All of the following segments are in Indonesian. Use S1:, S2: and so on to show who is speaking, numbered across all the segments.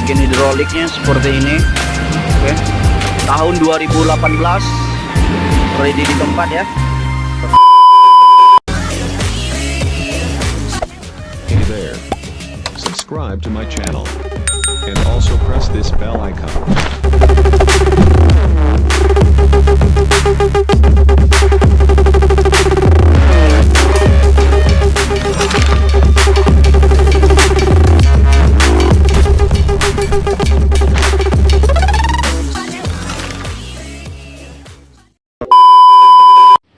S1: bagian hidroliknya seperti ini oke tahun 2018 ready di tempat ya
S2: Hey there. Subscribe to my channel. And also press this bell icon.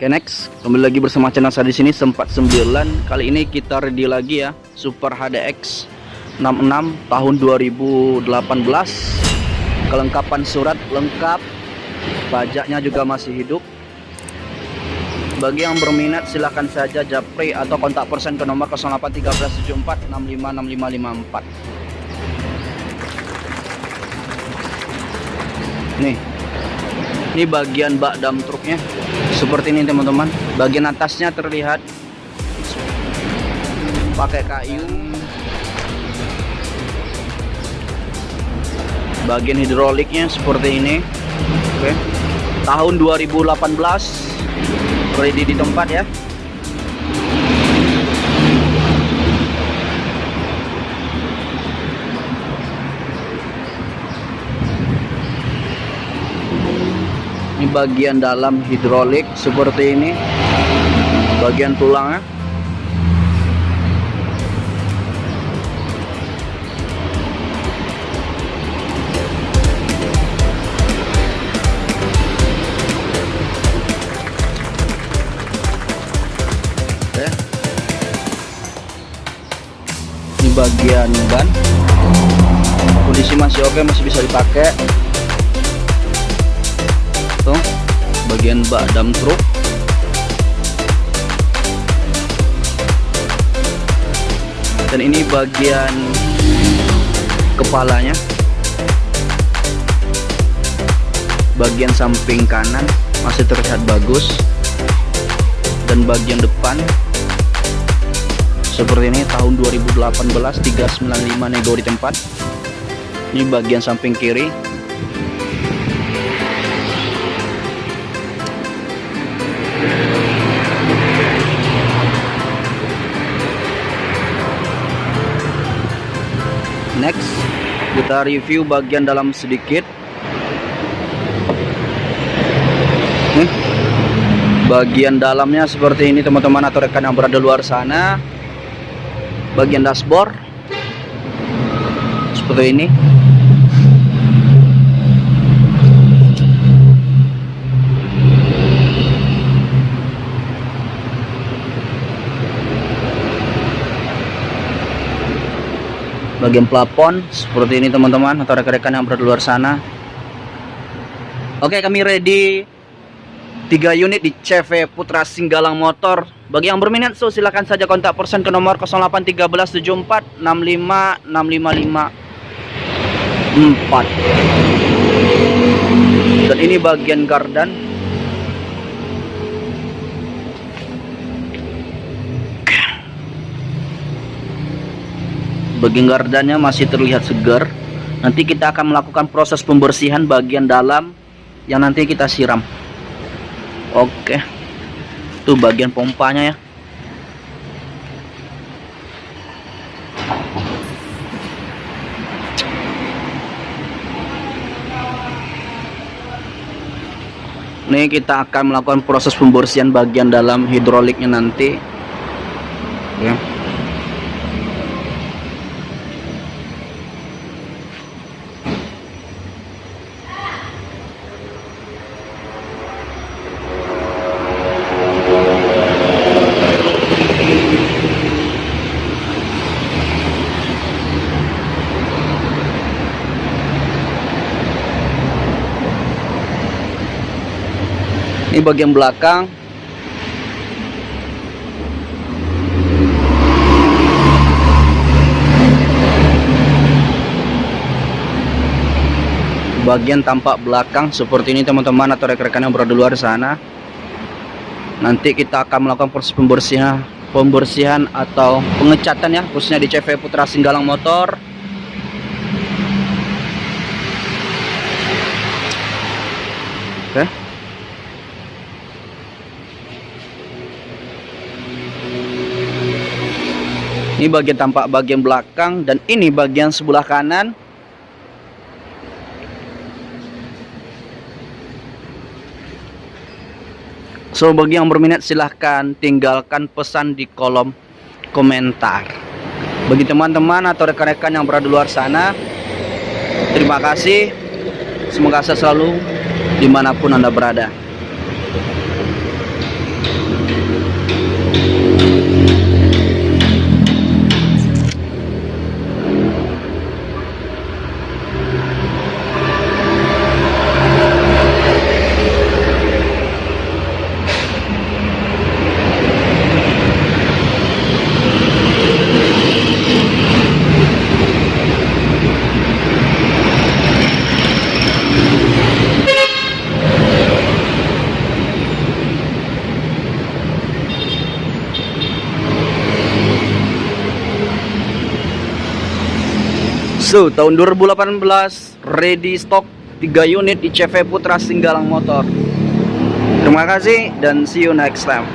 S1: Oke next, kembali lagi bersama channel saya di sini sempat 9. Kali ini kita ready lagi ya, Super HDX 66 tahun 2018. Kelengkapan surat lengkap, pajaknya juga masih hidup. Bagi yang berminat silahkan saja japri atau kontak persen ke nomor 081374656554. Nih, ini bagian bak dam truknya. Seperti ini teman-teman. Bagian atasnya terlihat pakai kayu. Bagian hidroliknya seperti ini. Oke. Tahun 2018 ready di tempat ya bagian dalam hidrolik seperti ini. Bagian tulangnya. Bagian ban. Kondisi masih oke masih bisa dipakai bagian bak dam truk. Dan ini bagian kepalanya. Bagian samping kanan masih terlihat bagus. Dan bagian depan seperti ini tahun 2018 395 nego di tempat. Ini bagian samping kiri next. Kita review bagian dalam sedikit. Nih. Bagian dalamnya seperti ini teman-teman atau rekan yang berada luar sana. Bagian dashboard. Seperti ini bagian plafon seperti ini teman-teman atau rekan-rekan yang berada luar sana. Oke kami ready. 3 unit di CV Putra Singgalang Motor. Bagi yang berminat so silahkan saja kontak persen ke nomor 081374 65 655 4 dan ini bagian gardan bagian gardannya masih terlihat segar. Nanti kita akan melakukan proses pembersihan bagian dalam yang nanti kita siram. Oke. Itu bagian pompanya ya. Ini kita akan melakukan proses pembersihan bagian dalam hidroliknya nanti. Ya ini bagian belakang. Bagian tampak belakang seperti ini teman-teman atau rekan-rekan yang berada di luar sana. Nanti kita akan melakukan proses pembersihan pembersihan atau pengecatan ya khususnya di CV Putra Singgalang Motor Ini bagian tampak bagian belakang dan ini bagian sebelah kanan. So bagi yang berminat silahkan tinggalkan pesan di kolom komentar. Bagi teman-teman atau rekan-rekan yang berada di luar sana, terima kasih. Semoga saya selalu di mana pun anda berada. So, tahun 2018 ready stock 3 unit di CV Putra Singgalang Motor. Terima kasih dan see you next time.